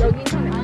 여기는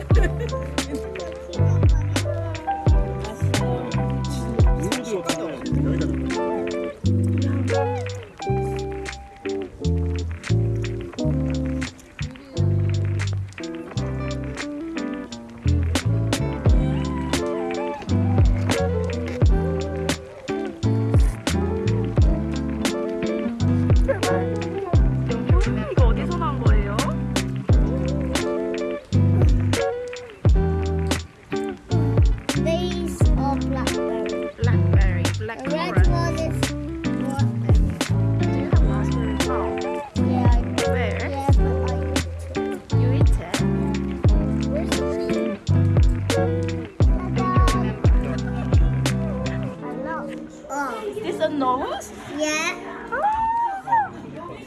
Is this a nose? yeah.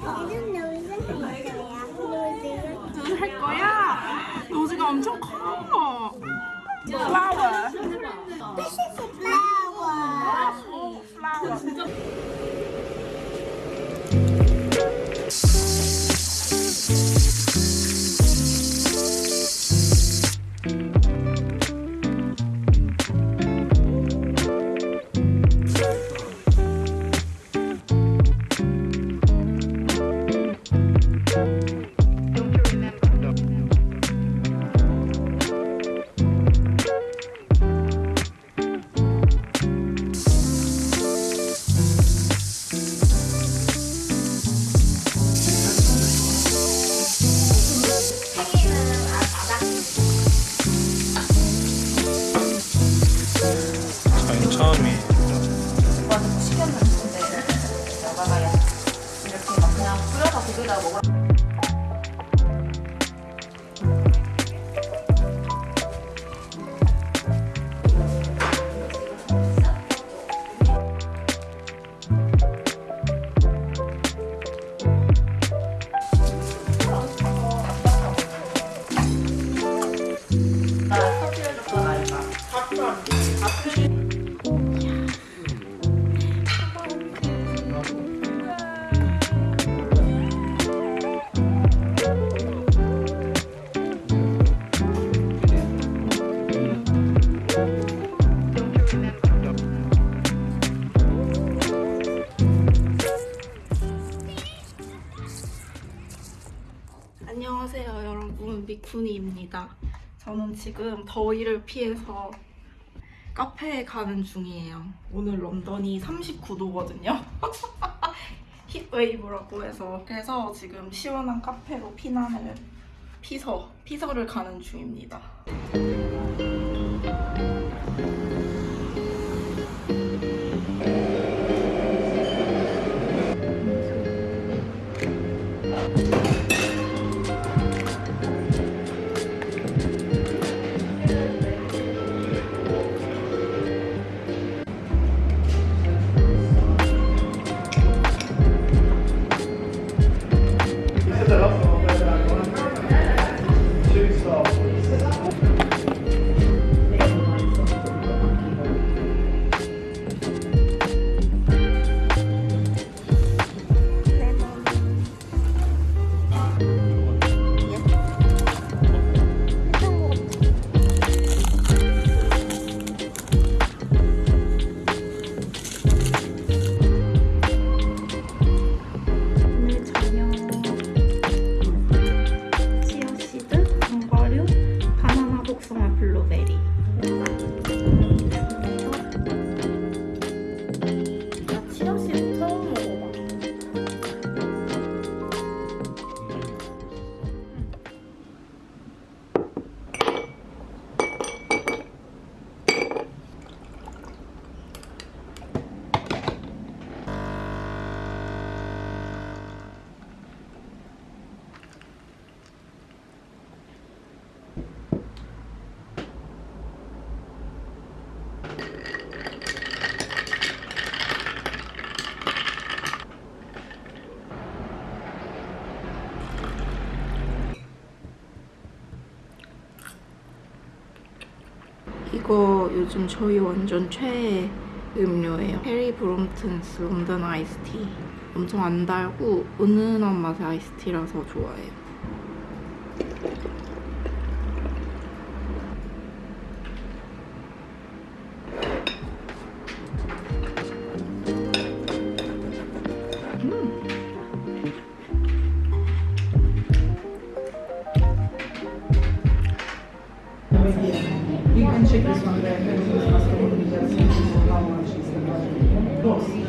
아, 이런 노즈는 있어요. 노즈는. 무슨 할 거야? 노즈가 엄청 커. Flower. This is a flower. Oh, flower. 안녕하세요 여러분. 미쿠니입니다. 저는 지금 더위를 피해서 카페에 가는 중이에요. 오늘 런던이 39도거든요. 힙웨이브라고 해서. 그래서 지금 시원한 카페로 피난을 피서 피서를 가는 중입니다 이거 요즘 저희 완전 최애 음료예요. 페리 브롬튼스 런던 아이스티. 엄청 안 달고 은은한 맛의 아이스티라서 좋아해요. 음. 음. Din când ce crezi că am de la comunicație, la un acest lucru?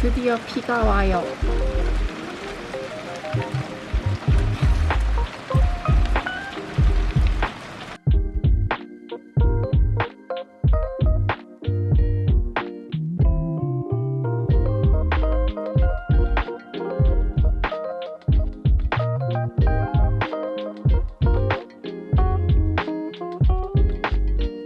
드디어 비가 와요.